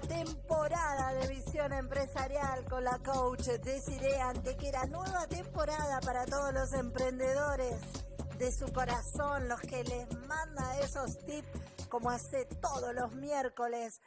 temporada de Visión Empresarial con la coach Desiree Antequera. Nueva temporada para todos los emprendedores de su corazón, los que les manda esos tips como hace todos los miércoles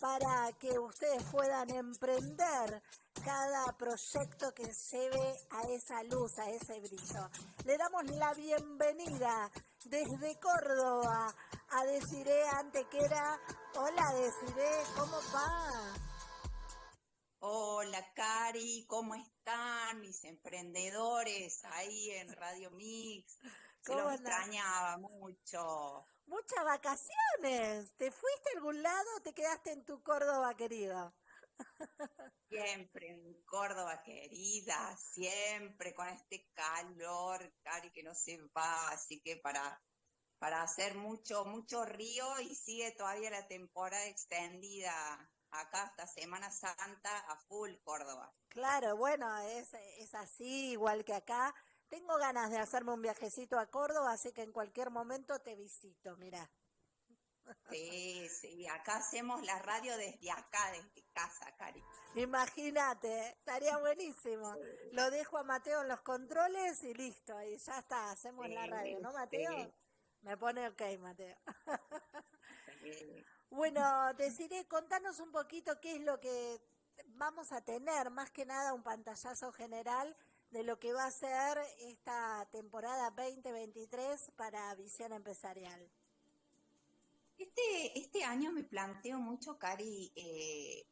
para que ustedes puedan emprender cada proyecto que lleve a esa luz, a ese brillo. Le damos la bienvenida desde Córdoba a Desiree Antequera. Hola Desiree, ¿cómo va? Hola Cari, ¿cómo están mis emprendedores ahí en Radio Mix? Se los extrañaba mucho. Muchas vacaciones. ¿Te fuiste a algún lado o te quedaste en tu Córdoba querida? Siempre en Córdoba querida, siempre con este calor, Cari, que no se va, así que para, para hacer mucho, mucho río y sigue todavía la temporada extendida acá hasta Semana Santa a full Córdoba. Claro, bueno, es, es así, igual que acá. Tengo ganas de hacerme un viajecito a Córdoba, así que en cualquier momento te visito, mira. Sí, sí, acá hacemos la radio desde acá, desde casa, Cari. Imagínate, estaría buenísimo. Lo dejo a Mateo en los controles y listo, y ya está, hacemos la radio, ¿no, Mateo? Me pone ok, Mateo. bueno, deciré, contanos un poquito qué es lo que vamos a tener, más que nada un pantallazo general de lo que va a ser esta temporada 2023 para Visión Empresarial. Este, este año me planteo mucho, Cari, eh,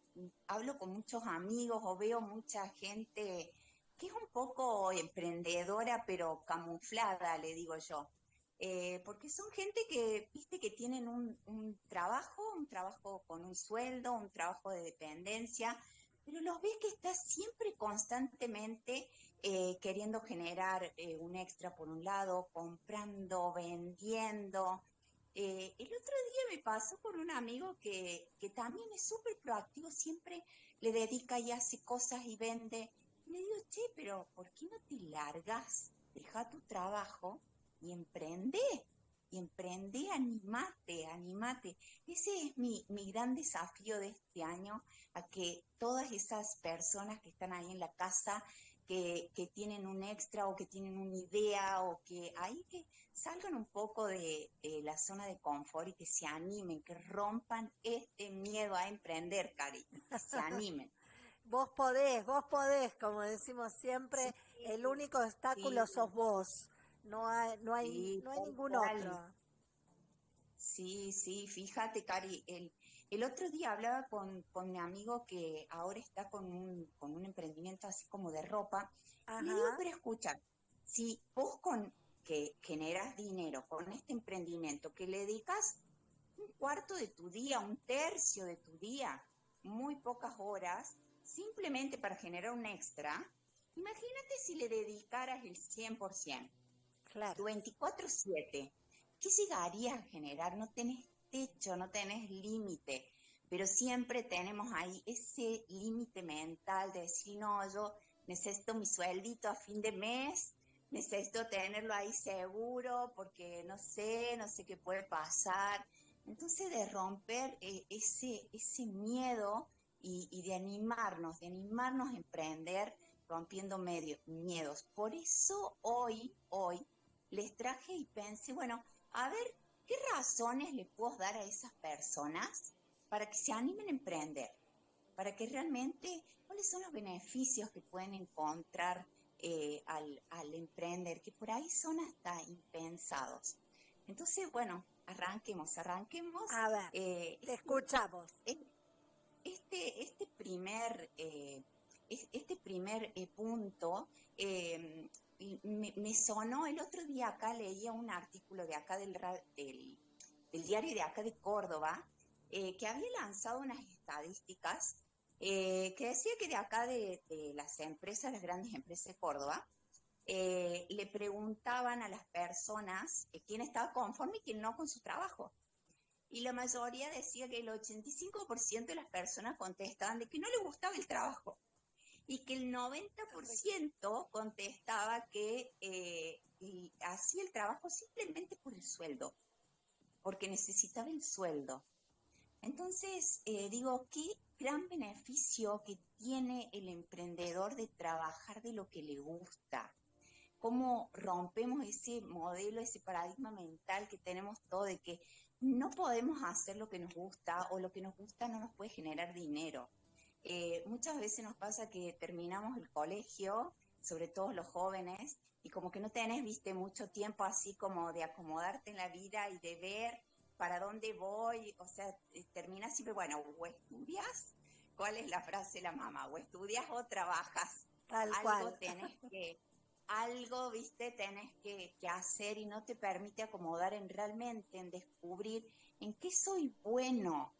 hablo con muchos amigos o veo mucha gente que es un poco emprendedora, pero camuflada, le digo yo. Eh, porque son gente que, viste, que tienen un, trabajo, un trabajo con un sueldo, un trabajo de dependencia, pero los ves que está siempre constantemente eh, queriendo generar eh, un extra por un lado, comprando, vendiendo. El otro día me pasó con un amigo que, que también es súper proactivo, siempre le dedica y hace cosas y vende. Y le digo, che, pero ¿por qué no te largas? Deja tu trabajo y emprende y emprende, animate, animate. Ese es mi, mi gran desafío de este año, a que todas esas personas que están ahí en la casa que, tienen un extra o que tienen una idea o que ahí que salgan un poco de, la zona de confort y que se animen, que rompan este miedo a emprender, Cari, que se animen. vos podés, vos podés, como decimos siempre, el único obstáculo sos vos, no hay, no hay, no hay ningún otro. Sí, sí, fíjate, Cari, el, el otro día hablaba con, con, mi amigo que ahora está con un, con un emprendimiento así como de ropa. Y le digo, pero escucha, si vos con que generas dinero con este emprendimiento, que le dedicas un cuarto de tu día, un tercio de tu día, muy pocas horas, simplemente para generar un extra, imagínate si le dedicaras el 100%. Claro. 24-7. ¿Qué llegaría a generar? No tenés techo, no tenés límite, pero siempre tenemos ahí ese límite mental de decir, no, yo necesito mi sueldito a fin de mes, necesito tenerlo ahí seguro porque no sé, no sé qué puede pasar. Entonces de romper eh, ese, ese miedo y, de animarnos, de animarnos a emprender rompiendo medio, miedos. Por eso hoy, hoy, les traje y pensé, bueno, a ver ¿Qué razones le puedo dar a esas personas para que se animen a emprender? Para que realmente, ¿cuáles son los beneficios que pueden encontrar eh, al, emprender? Que por ahí son hasta impensados. Entonces, bueno, arranquemos, arranquemos. A ver, eh, te escuchamos. Este, este primer, eh, este primer punto me, sonó el otro día acá, leía un artículo de acá del, diario de acá de Córdoba, eh, que había lanzado unas estadísticas eh, que decía que de acá de, las empresas, las grandes empresas de Córdoba, eh, le preguntaban a las personas quién estaba conforme y quién no con su trabajo. Y la mayoría decía que el 85% de las personas contestaban de que no le gustaba el trabajo y que el 90% contestaba que eh, hacía el trabajo simplemente por el sueldo, porque necesitaba el sueldo. Entonces, eh, digo, ¿qué, gran beneficio que tiene el emprendedor de trabajar de lo que le gusta. Cómo rompemos ese modelo, ese paradigma mental que tenemos todo de que no podemos hacer lo que nos gusta o lo que nos gusta no nos puede generar dinero. Eh, muchas veces nos pasa que terminamos el colegio, sobre todo los jóvenes, y como que no tenés, viste, mucho tiempo así como de acomodarte en la vida y de ver para dónde voy, o sea, eh, termina siempre, bueno, o estudias, ¿cuál es la frase de la mamá? O estudias o trabajas. Tal algo cual. tenés que, algo, viste, tenés que, que hacer y no te permite acomodar en realmente, en descubrir en qué soy bueno,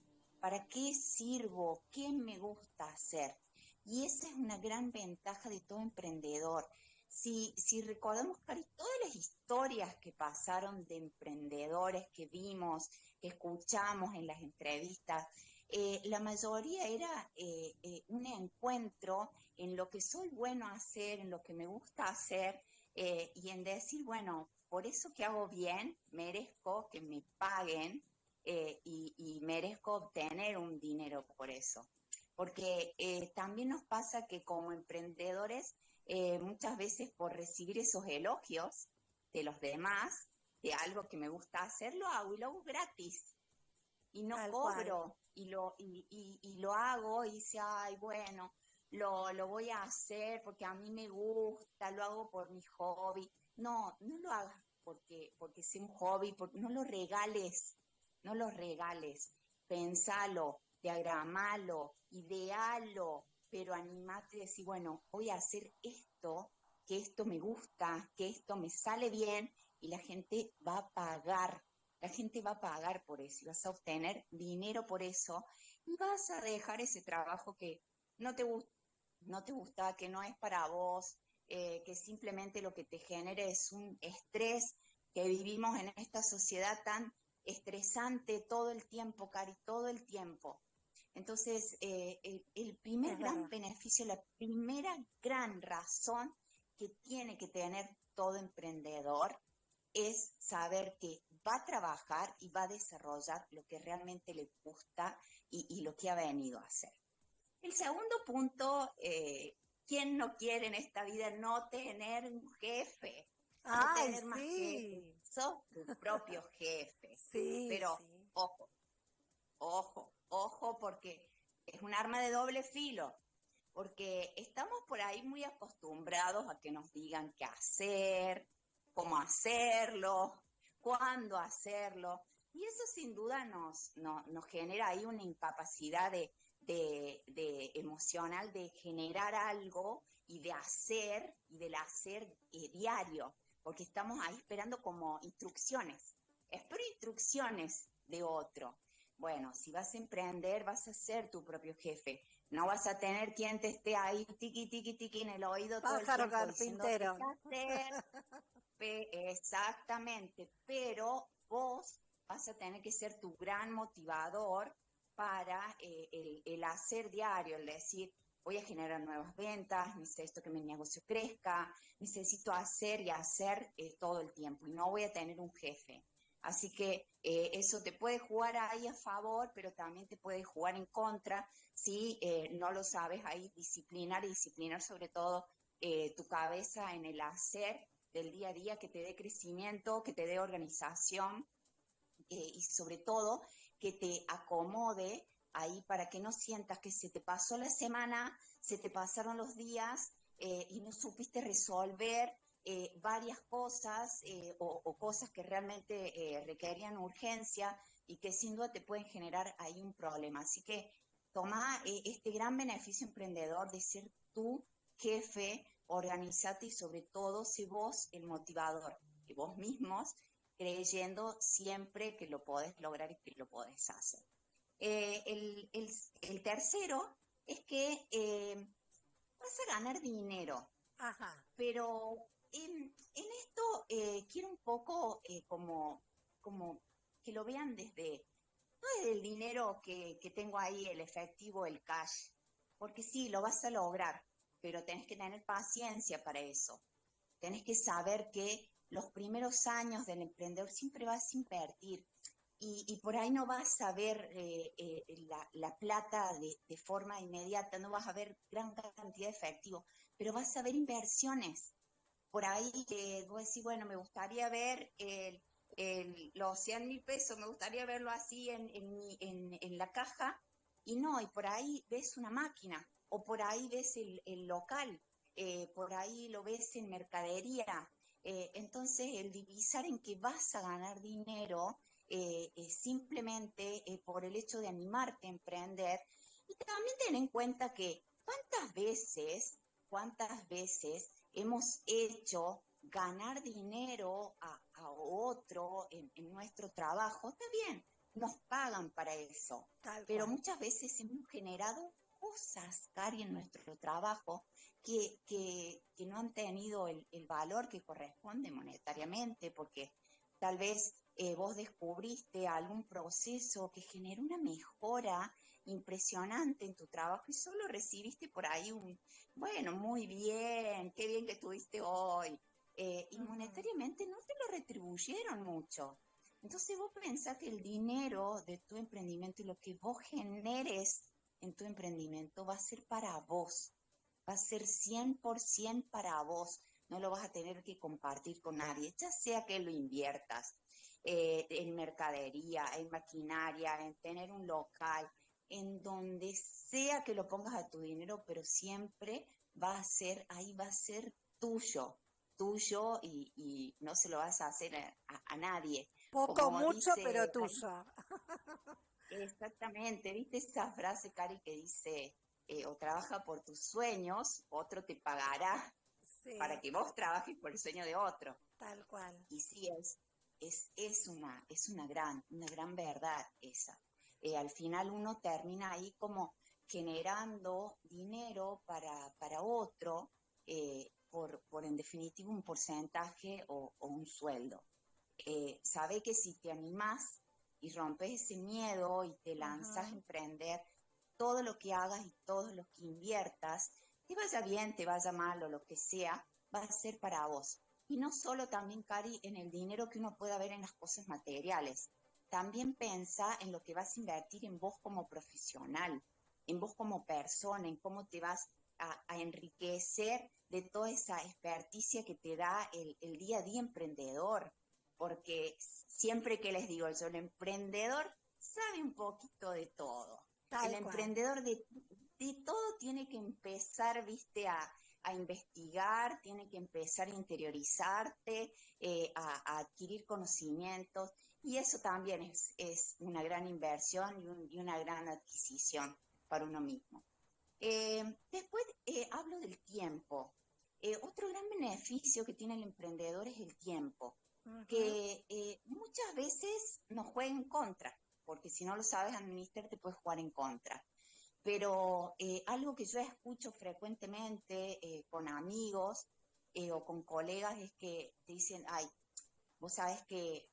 para qué sirvo, qué me gusta hacer. Y esa es una gran ventaja de todo emprendedor si, si recordamos, Cari, todas las historias que pasaron de emprendedores que vimos, que escuchamos en las entrevistas, eh, la mayoría era eh, eh, un encuentro en lo que soy bueno hacer, en lo que me gusta hacer y en decir, bueno, por eso que hago bien, merezco que me paguen y, y, merezco obtener un dinero por eso. Porque también nos pasa que como emprendedores eh, muchas veces por recibir esos elogios de los demás, de algo que me gusta hacer, lo hago y lo hago gratis. Y no cobro y lo, y, y, lo hago y dice, ay, bueno, lo, lo voy a hacer porque a mí me gusta, lo hago por mi hobby. No, no lo hagas porque, porque sea un hobby, porque no lo regales, no lo regales. Pensalo, diagramalo, idealo, pero animate y decir, bueno, voy a hacer esto, que esto me gusta, que esto me sale bien y la gente va a pagar, la gente va a pagar por eso y vas a obtener dinero por eso y vas a dejar ese trabajo que no te, no te gusta, que no es para vos, eh, que simplemente lo que te genera es un estrés que vivimos en esta sociedad tan estresante todo el tiempo, Cari, todo el tiempo. Entonces, eh, el, primer gran beneficio, la primera gran razón que tiene que tener todo emprendedor es saber que va a trabajar y va a desarrollar lo que realmente le gusta y, lo que ha venido a hacer. El segundo punto, eh, ¿quién no quiere en esta vida no tener un jefe? No tener más jefe. Sos tu propio jefe. Sí, Pero, ojo, ojo, ojo, porque es un arma de doble filo, porque estamos por ahí muy acostumbrados a que nos digan qué hacer, cómo hacerlo, cuándo hacerlo, y eso sin duda nos, nos genera ahí una incapacidad de, emocional de generar algo y de hacer, y del hacer eh, diario, porque estamos ahí esperando como instrucciones. Espero instrucciones de otro. Bueno, si vas a emprender, vas a ser tu propio jefe. No vas a tener quien te esté ahí tiqui, tiqui, tiqui en el oído todo el tiempo carpintero. Exactamente, pero vos vas a tener que ser tu gran motivador para eh, el, hacer diario, el decir, voy a generar nuevas ventas, necesito que mi negocio crezca, necesito hacer y hacer eh, todo el tiempo y no voy a tener un jefe. Así que eh, eso te puede jugar ahí a favor, pero también te puede jugar en contra si eh, no lo sabes ahí disciplinar y disciplinar sobre todo eh, tu cabeza en el hacer del día a día que te dé crecimiento, que te dé organización y sobre todo que te acomode ahí para que no sientas que se te pasó la semana, se te pasaron los días y no supiste resolver eh, varias cosas eh, o, cosas que realmente eh, requerían urgencia y que sin duda te pueden generar ahí un problema. Así que toma este gran beneficio emprendedor de ser tu jefe, organizate y sobre todo sé vos el motivador, que vos mismos creyendo siempre que lo podés lograr y que lo podés hacer. El, el, tercero es que vas a ganar dinero. Ajá. Pero en, esto eh, quiero un poco eh, como, como que lo vean desde, no desde el dinero que, que tengo ahí, el efectivo, el cash, porque sí, lo vas a lograr, pero tenés que tener paciencia para eso. Tenés que saber que los primeros años del emprendedor siempre vas a invertir. Y, por ahí no vas a ver eh, eh, la, plata de, forma inmediata, no vas a ver gran cantidad de efectivo, pero vas a ver inversiones. Por ahí que vos decís, bueno, me gustaría ver los 100 mil pesos, me gustaría verlo así en, en, la caja, y no, y por ahí ves una máquina, o por ahí ves el, local, eh, por ahí lo ves en mercadería. entonces, el divisar en que vas a ganar dinero eh, eh, simplemente eh, por el hecho de animarte a emprender. Y también ten en cuenta que cuántas veces, cuántas veces hemos hecho ganar dinero a, otro en, nuestro trabajo. Está bien, nos pagan para eso, pero muchas veces hemos generado cosas, Cari, en nuestro trabajo que, que, no han tenido el, el, valor que corresponde monetariamente, porque tal vez eh, vos descubriste algún proceso que generó una mejora impresionante en tu trabajo y solo recibiste por ahí un, bueno, muy bien, qué bien que estuviste hoy. Eh, y monetariamente no te lo retribuyeron mucho. Entonces vos pensás que el dinero de tu emprendimiento y lo que vos generes en tu emprendimiento va a ser para vos, va a ser 100% para vos, no lo vas a tener que compartir con nadie, ya sea que lo inviertas, eh, en mercadería, en maquinaria, en tener un local, en donde sea que lo pongas a tu dinero, pero siempre va a ser, ahí va a ser tuyo, tuyo y, no se lo vas a hacer a, nadie. Poco, mucho, pero tuyo. Exactamente, ¿viste esa frase, Cari, que dice, eh, o trabaja por tus sueños, otro te pagará para que vos trabajes por el sueño de otro. Tal cual. Y sí es, es, es, una, es una, gran, una gran verdad esa. Eh, al final uno termina ahí como generando dinero para, para otro eh, por, por, en definitiva, un porcentaje o, un sueldo. Eh, sabe que si te animás y rompes ese miedo y te lanzas a emprender, todo lo que hagas y todo lo que inviertas, te vaya bien, te vaya mal o lo que sea, va a ser para vos. Y no solo también, Cari, en el dinero que uno pueda ver en las cosas materiales. También pensa en lo que vas a invertir en vos como profesional, en vos como persona, en cómo te vas a, enriquecer de toda esa experticia que te da el, día a día emprendedor. Porque siempre que les digo eso, el emprendedor sabe un poquito de todo. el emprendedor de, de todo tiene que empezar, viste, a, a investigar, tiene que empezar a interiorizarte, eh, a, adquirir conocimientos y eso también es, es una gran inversión y, una gran adquisición para uno mismo. Eh, después eh, hablo del tiempo. otro gran beneficio que tiene el emprendedor es el tiempo, que muchas veces nos juega en contra, porque si no lo sabes administrar te puedes jugar en contra. Pero eh, algo que yo escucho frecuentemente eh, con amigos eh, o con colegas es que te dicen, ay, vos sabes que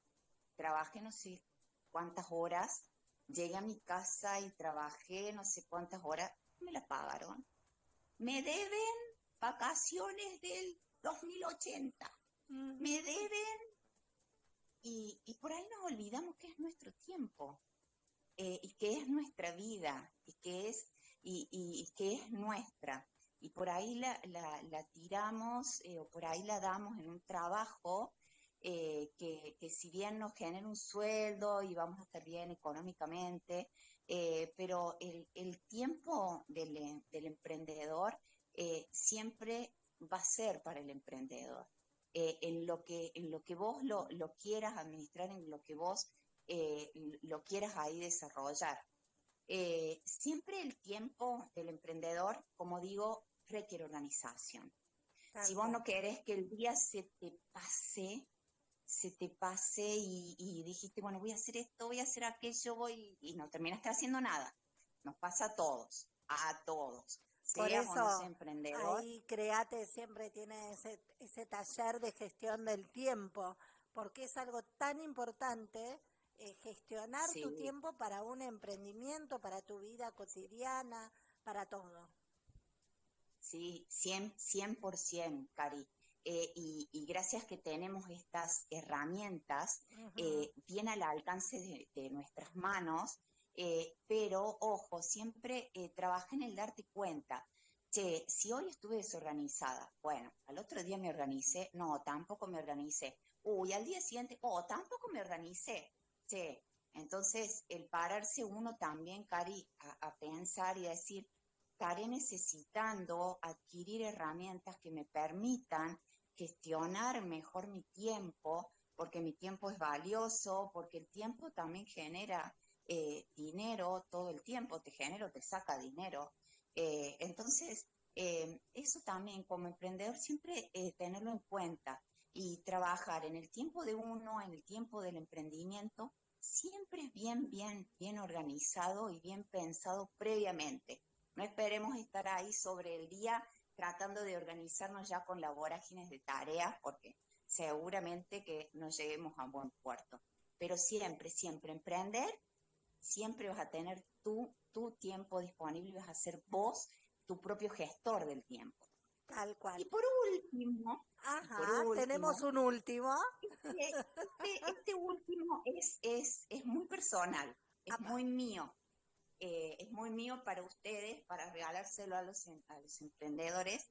trabajé no sé cuántas horas, llegué a mi casa y trabajé no sé cuántas horas, me la pagaron. Me deben vacaciones del 2080, me deben y, y, por ahí nos olvidamos que es nuestro tiempo. Eh, y que es nuestra vida y que es, y, que es nuestra. Y por ahí la, la, tiramos eh, o por ahí la damos en un trabajo eh, que, que, si bien nos genera un sueldo y vamos a estar bien económicamente, pero el, el tiempo del, del emprendedor siempre va a ser para el emprendedor. en, lo que, en lo que vos lo, lo quieras administrar, en lo que vos eh, lo quieras ahí desarrollar. Eh, siempre el tiempo del emprendedor, como digo, requiere organización. Si vos no querés que el día se te pase, se te pase y, dijiste, bueno, voy a hacer esto, voy a hacer aquello, voy, y no terminaste haciendo nada. Nos pasa a todos, a todos. Por eso, emprendedor. ahí Create siempre tiene ese, ese taller de gestión del tiempo, porque es algo tan importante eh, gestionar tu tiempo para un emprendimiento, para tu vida cotidiana, para todo. Sí, 100%, 100% Cari. eh, y, gracias que tenemos estas herramientas eh, bien al alcance de, nuestras manos, eh, pero ojo, siempre trabaja en el darte cuenta. Che, si hoy estuve desorganizada, bueno, al otro día me organicé, no, tampoco me organicé. Uy, al día siguiente, oh, tampoco me organicé. Entonces el pararse uno también, Cari, a pensar y a decir, estaré necesitando adquirir herramientas que me permitan gestionar mejor mi tiempo, porque mi tiempo es valioso, porque el tiempo también genera eh, dinero todo el tiempo, te genera te saca dinero. Eh, entonces, eh, eso también como emprendedor siempre tenerlo en cuenta y trabajar en el tiempo de uno, en el tiempo del emprendimiento, siempre es bien, bien, bien organizado y bien pensado previamente. No esperemos estar ahí sobre el día tratando de organizarnos ya con la vorágines de tareas, porque seguramente que no lleguemos a buen puerto. Pero siempre, siempre emprender, siempre vas a tener tu, tu tiempo disponible y vas a ser vos tu propio gestor del tiempo. Tal cual. Y por último, tenemos un último. Este, este, este, último es, es, es muy personal, es muy mío. Eh, es muy mío para ustedes, para regalárselo a los, em, los emprendedores.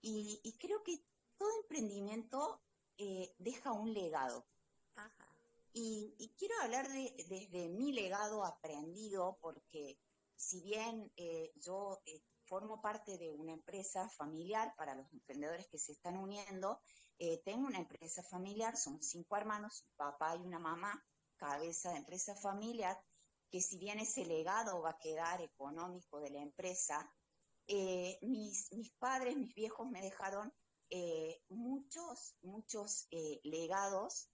Y, creo que todo emprendimiento eh, deja un legado. Y, quiero hablar de, desde mi legado aprendido, porque si bien eh, yo formo parte de una empresa familiar para los emprendedores que se están uniendo, tengo una empresa familiar, son cinco hermanos, un papá y una mamá, cabeza de empresa familiar, que si bien ese legado va a quedar económico de la empresa, eh, mis, mis, padres, mis viejos me dejaron eh, muchos, muchos eh, legados,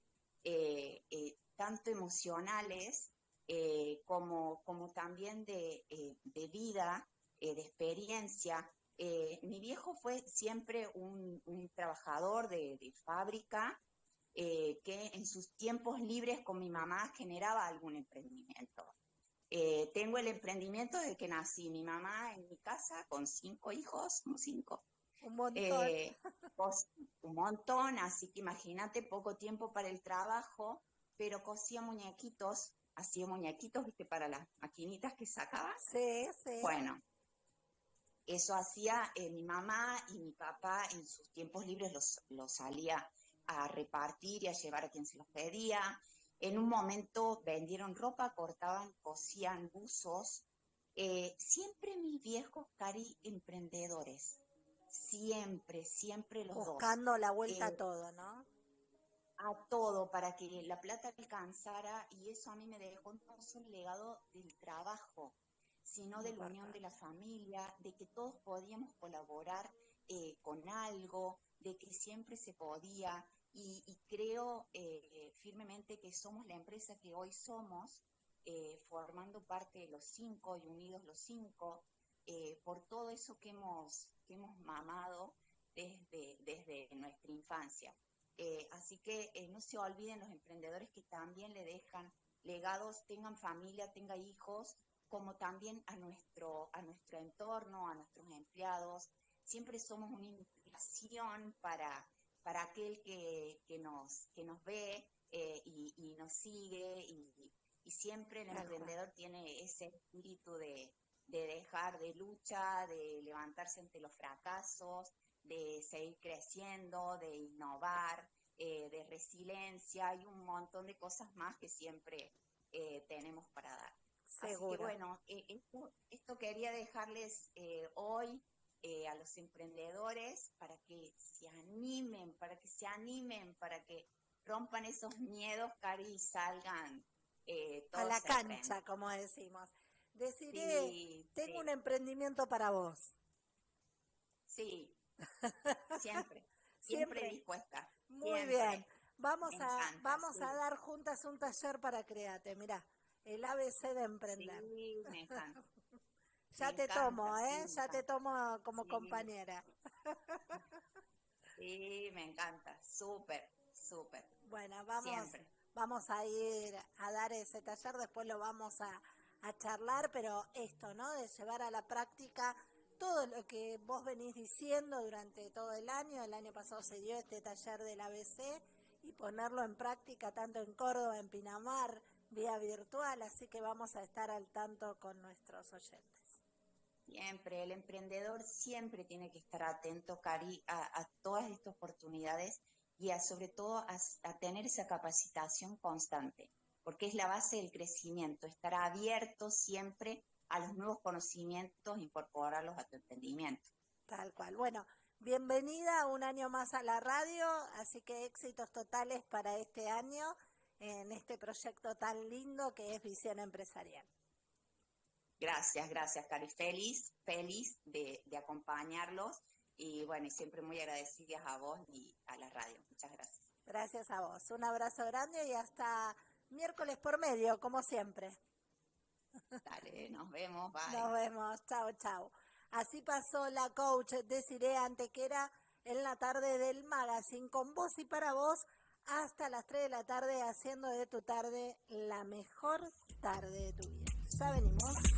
tanto emocionales como, como también de, de vida, de experiencia. mi viejo fue siempre un, un trabajador de, de fábrica, que en sus tiempos libres con mi mamá generaba algún emprendimiento. Eh, tengo el emprendimiento desde que nací. Mi mamá en mi casa con cinco hijos, como cinco. Un montón. Eh, un montón, así que imagínate poco tiempo para el trabajo, pero cosía muñequitos, hacía muñequitos, viste, para las maquinitas que sacaba. Sí, sí. Bueno, eso hacía eh, mi mamá y mi papá en sus tiempos libres los, los salía a repartir y a llevar a quien se los pedía. En un momento vendieron ropa, cortaban, cosían buzos. Eh, siempre mis viejos, Cari, emprendedores. Siempre, siempre los Buscando la vuelta a eh, todo, ¿no? A todo, para que la plata alcanzara. Y eso a mí me dejó solo el legado del trabajo, sino de la unión de la familia, de que todos podíamos colaborar eh, con algo, de que siempre se podía, y, creo eh, firmemente que somos la empresa que hoy somos, eh, formando parte de los cinco y unidos los cinco, por todo eso que hemos, que hemos mamado desde, desde nuestra infancia. así que no se olviden los emprendedores que también le dejan legados, tengan familia, tengan hijos, como también a nuestro, a nuestro entorno, a nuestros empleados. Siempre somos una inspiración para, para aquel que, que, nos, que nos ve eh, y, nos sigue y, siempre el emprendedor tiene ese espíritu de, dejar de lucha, de levantarse ante los fracasos, de seguir creciendo, de innovar, eh, de resiliencia y un montón de cosas más que siempre eh, tenemos para dar. Seguro. Así que bueno, esto, esto, quería dejarles hoy eh, a los emprendedores para que se animen, para que se animen, para que rompan esos miedos, Cari, y salgan eh, a la cancha, como decimos. Deciré, tengo un emprendimiento para vos. Sí, siempre, siempre, dispuesta. Muy bien. Vamos a, vamos a dar juntas un taller para Créate, mira, el ABC de emprender. Sí, me encanta. Ya te tomo, ¿eh? ya te tomo como compañera. Sí, me encanta, súper, súper. Bueno, vamos, vamos a ir a dar ese taller, después lo vamos a, a charlar, pero esto, ¿no? De llevar a la práctica todo lo que vos venís diciendo durante todo el año. El año pasado se dio este taller del ABC y ponerlo en práctica tanto en Córdoba, en Pinamar, vía virtual, así que vamos a estar al tanto con nuestros oyentes. Siempre, el emprendedor siempre tiene que estar atento, Cari, a, todas estas oportunidades y a, sobre todo a, tener esa capacitación constante, porque es la base del crecimiento, estar abierto siempre a los nuevos conocimientos, incorporarlos a tu entendimiento. Tal cual. Bueno, bienvenida un año más a la radio, así que éxitos totales para este año en este proyecto tan lindo que es Visión Empresarial. Gracias, gracias, Cari. Feliz, feliz de, acompañarlos y bueno, y siempre muy agradecidas a vos y a la radio. Muchas gracias. Gracias a vos. Un abrazo grande y hasta miércoles por medio, como siempre. Dale, nos vemos. Bye. Nos vemos. Chao, chao. Así pasó la coach Desiree Antequera en la tarde del magazine con vos y para vos hasta las 3 de la tarde haciendo de tu tarde la mejor tarde de tu vida. Ya venimos.